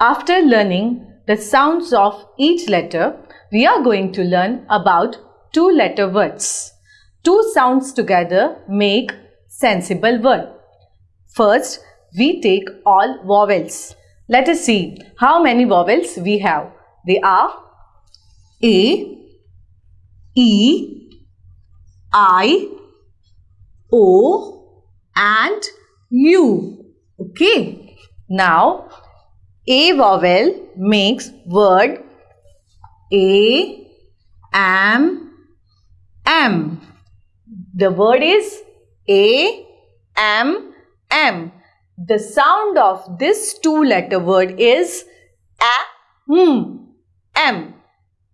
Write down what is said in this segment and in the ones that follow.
After learning the sounds of each letter, we are going to learn about two letter words. Two sounds together make sensible word. First, we take all vowels. Let us see how many vowels we have. They are A, E, I, O and U. Okay. Now, A vowel makes word A, am, am. The word is A, am, am. The sound of this two letter word is a, m, m.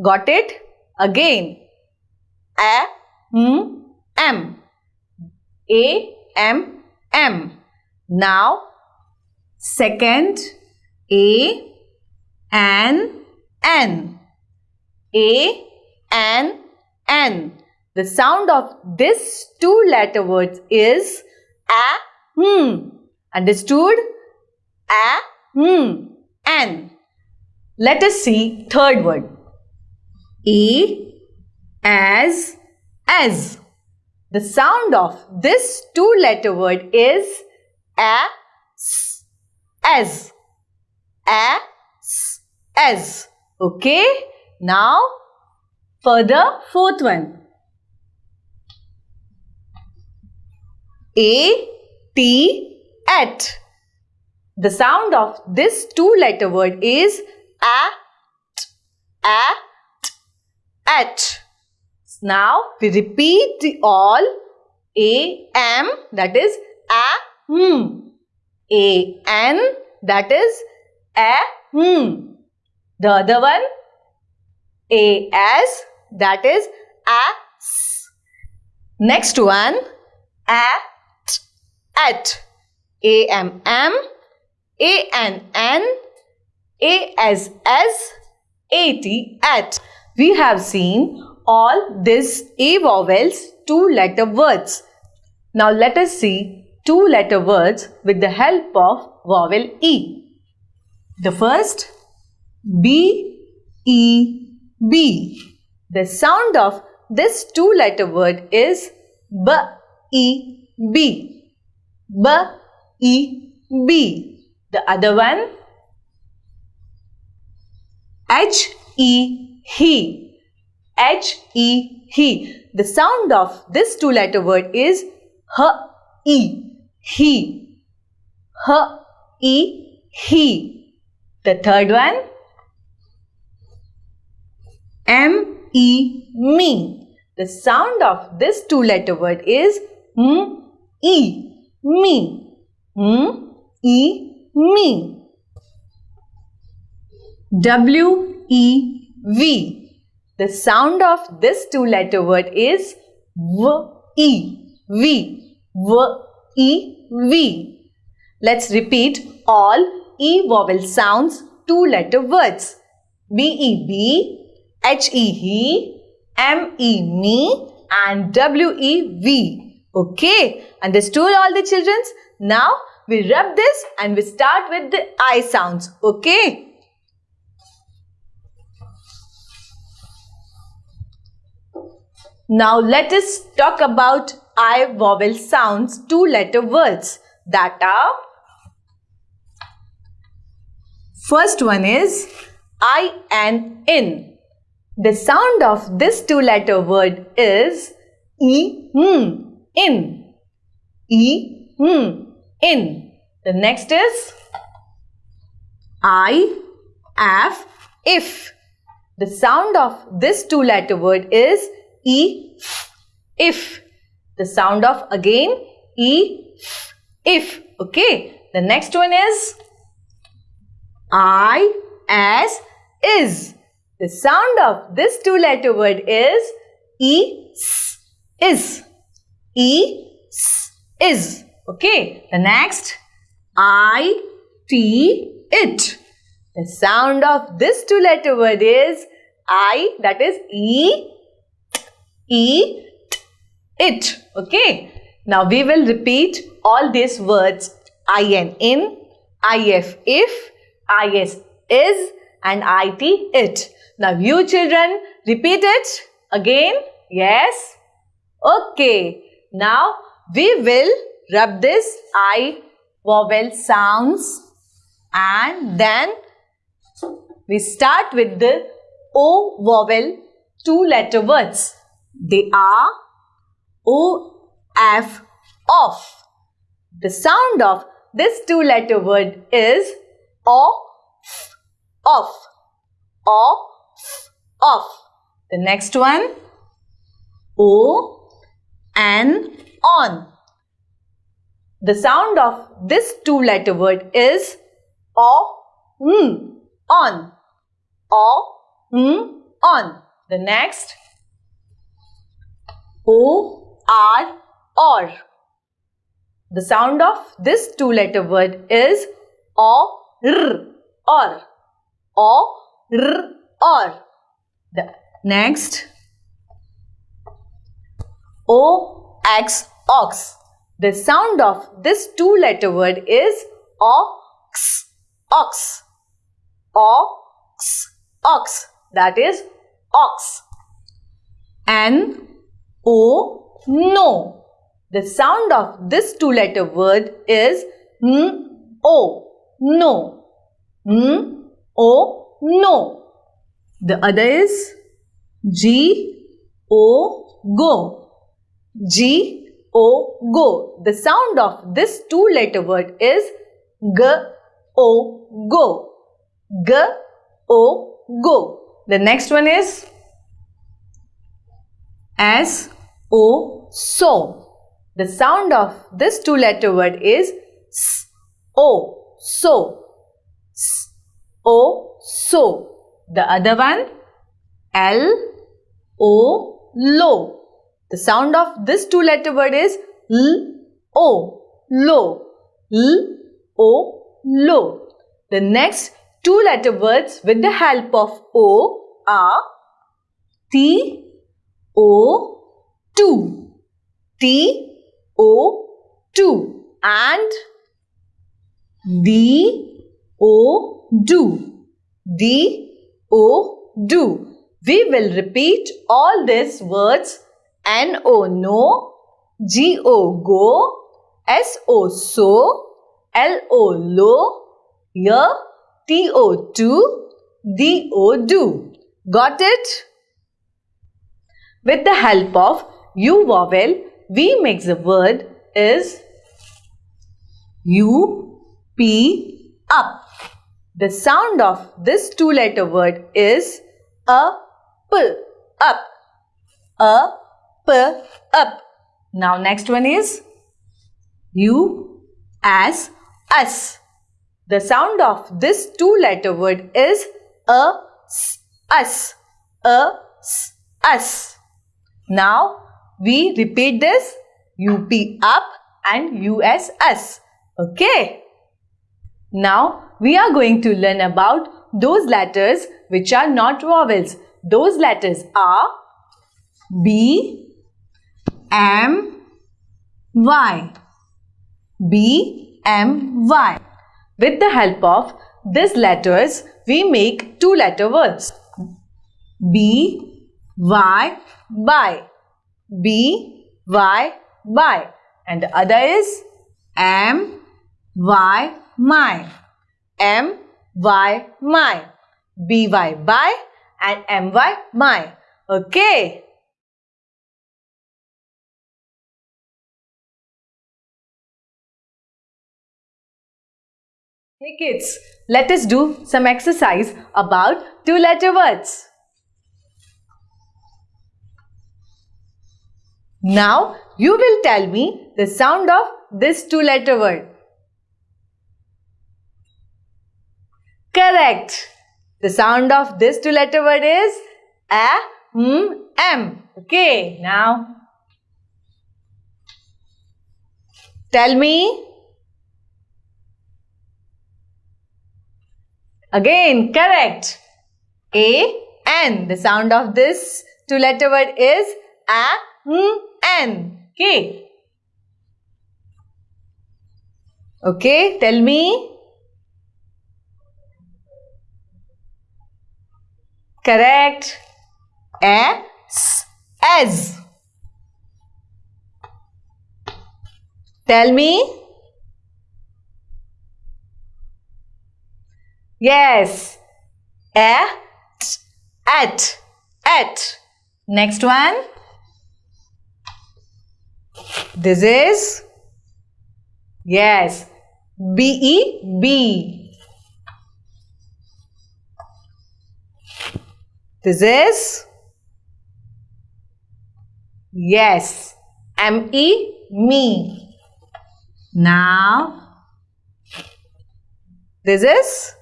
Got it? Again. A, m, m. A, M, M. Now, second, A, N, N. A, N, N. The sound of this two letter words is A, hmm. Understood? A, hmm, N. Let us see third word. E, as, as. The sound of this two letter word is as a, s, as. A, s. Okay. Now, further fourth one. A, T, at. The sound of this two letter word is a, t, a, t, at. Now we repeat the all A M that is a hmm. A N that is a hmm. The other one a A S that is a s. Next one at at A M M A N N A S S A T at. We have seen all these A vowels two letter words. Now let us see two letter words with the help of vowel E. The first B E B. The sound of this two letter word is B E B. B E B. The other one H E he. H E he. The sound of this two letter word is H E he. H E he. The third one M E me. The sound of this two letter word is M E me. M E me. W E V. The sound of this two letter word is V E V V E V. Let's repeat all E vowel sounds two letter words B E B H E he M E me and W E V. Okay, understood all the childrens? Now we rub this and we start with the I sounds. Okay. Now let us talk about I vowel sounds two letter words that are First one is I and in. The sound of this two letter word is E in. E in. The next is I af if. The sound of this two letter word is E, if. The sound of again E, if. Okay. The next one is I, as, is. The sound of this two letter word is E, s, is. E, s, is. Okay. The next I, T, it. The sound of this two letter word is I that is E eat it. Okay. Now we will repeat all these words I N in, IF if, IS is and IT, it. Now you children, repeat it again. Yes. Okay. Now we will rub this I vowel sounds and then we start with the O vowel two letter words. They are O, F, off. The sound of this two letter word is Off. O, F, off. The next one O, N, on. The sound of this two letter word is O, N, on. O, N, on. The next O, R, or. The sound of this two letter word is O, R, or. O, R, or. The next O, X, ox. The sound of this two letter word is ox, ox, ox, ox. That is ox. N, O, no. The sound of this two letter word is N, O, no. Hmm? O, no. The other is G, O, go. G, O, go. The sound of this two letter word is G, O, go. G, O, go. The next one is S, O, so. The sound of this two letter word is S, O, so. S, O, so. The other one L, O, low. The sound of this two letter word is L, O, low. L, O, low. The next two letter words with the help of O are T, O, 2. T, O, 2. And D, O, do. D, O, do. We will repeat all these words N, O, no, G, O, go, S, O, so, L, O, low, Y, T, O, to, D, O, do. Got it? With the help of U vowel, we make the word is U, P, up. The sound of this two letter word is a, p, up. A, p, up. Now next one is U, as, us. The sound of this two letter word is a, s, us. A, s, us. Now we repeat this UP up and US us. Okay. Now we are going to learn about those letters which are not vowels. Those letters are B, M, Y. B, M, Y. With the help of these letters, we make two letter words. B, Y, by. B, Y, by. And the other is M, Y, my. M, Y, my. B, Y, by. And M, Y, my. Okay. Hey kids, let us do some exercise about two letter words. Now you will tell me the sound of this two letter word. Correct. The sound of this two letter word is a, m, m. Okay, now tell me. Again, correct. A, N. The sound of this two letter word is a, m, N. Okay. Okay, tell me. Correct. S. As. Tell me. Yes. At. At. At. Next one. This is. Yes. B E B. This is. Yes. M E me. Now. This is.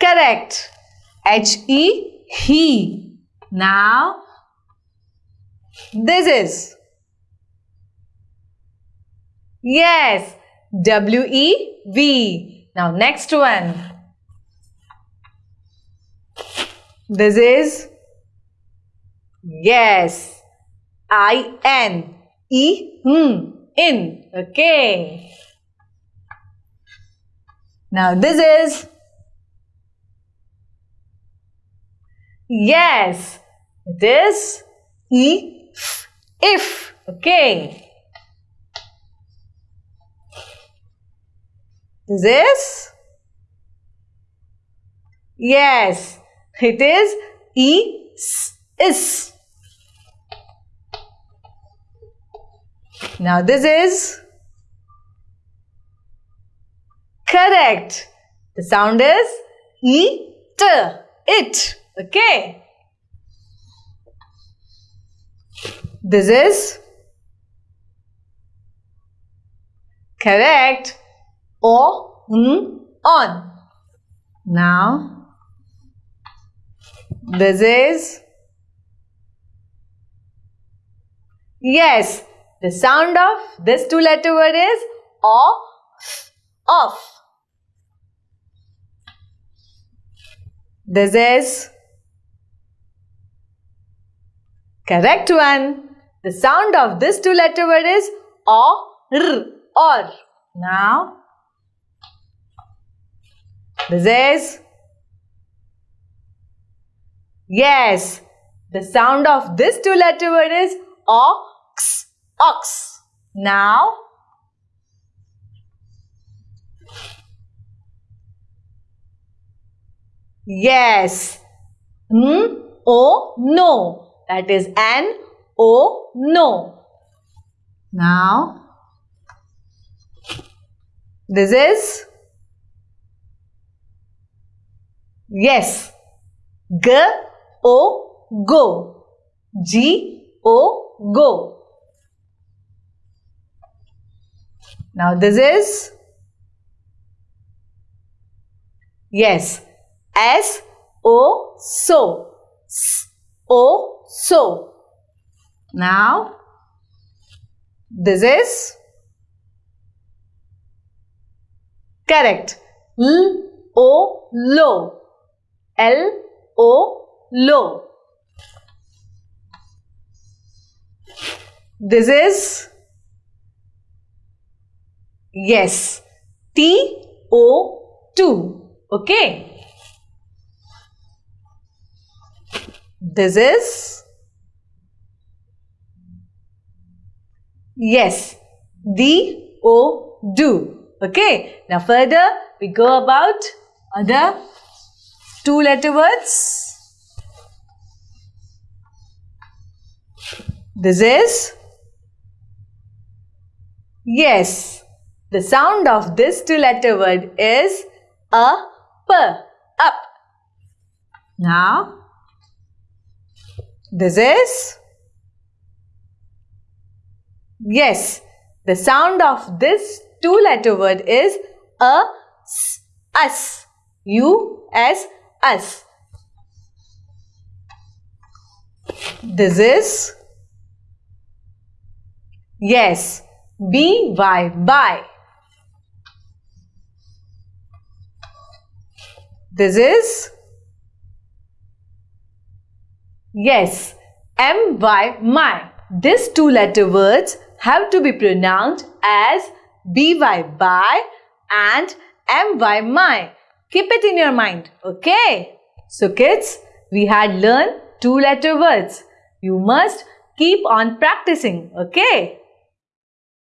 Correct. H E he. Now this is. Yes. W E V. Now next one. This is. Yes. I N E hmm in. Okay. Now this is Yes, This if. If. Okay. This is? Yes, it is is. Is. Now this is? Correct. The sound is e t. It. Okay. This is correct. O, n, on. Now, this is yes. The sound of this two letter word is off, off. This is Correct one. The sound of this two letter word is or, or. Now, this is Yes, the sound of this two letter word is ox, ox. Now, yes, n, o, no. That is N O no. Now this is yes G O go G O go. Now this is yes S O so S O so. Now, this is correct. L, O, low. L, O, low. This is yes. T, O, 2. Okay. This is yes, the o do. Okay. Now further we go about other two letter words. This is yes. The sound of this two letter word is a p up. Now this is? Yes, the sound of this two letter word is a s, us. U S us. This is? Yes, B Y by. This is? Yes, M Y my. These two letter words have to be pronounced as B Y by and M Y my. Keep it in your mind, okay? So kids, we had learned two letter words. You must keep on practicing, okay?